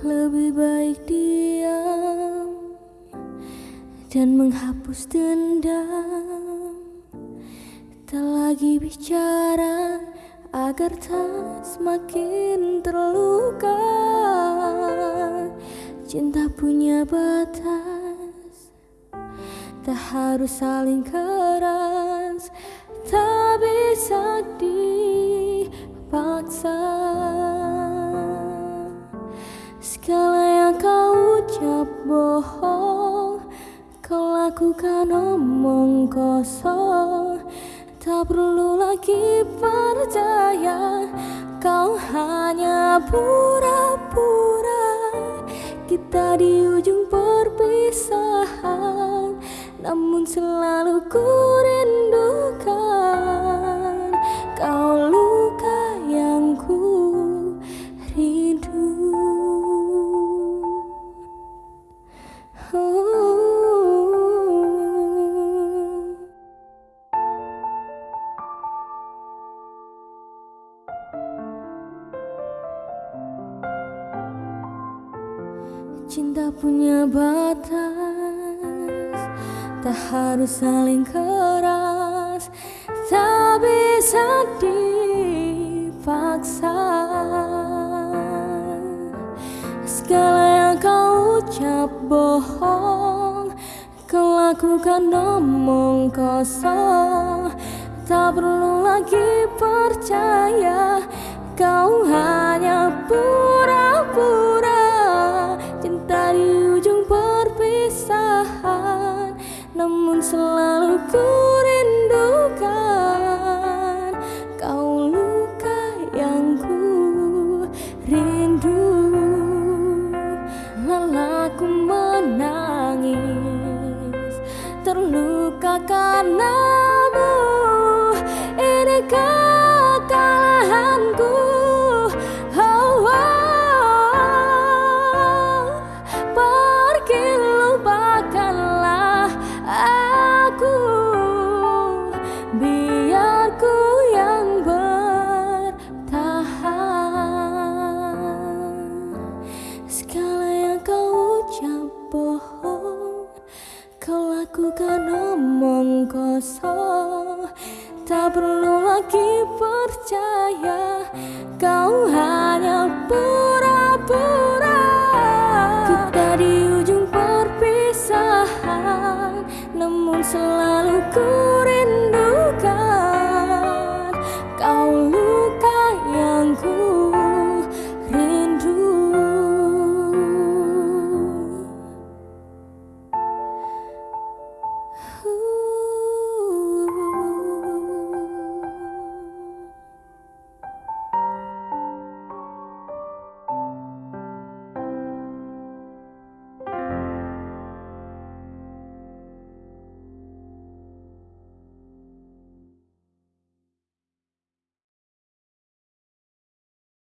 Lebih baik diam dan menghapus dendam. Tak lagi bicara agar tak semakin terluka. Cinta punya batas Tak harus saling keras. Tak bisa dipaksa ucap bohong Kau lakukan omong kosong. Tak perlu lagi percaya Kau hanya pura-pura. Kita di ujung perpisahan Namun selalu ku Cinta punya batas Tak harus saling keras Tak bisa dipaksa. Segala yang kau ucap bohong Kau lakukan omong kosong Tak perlu lagi percaya Kau hanya selalu ku rindukan. Kau luka yang ku rindu. Lelaku menangis Terluka karenamu Ini kekalahanku lakukan omong kosong Tak perlu lagi percaya Kau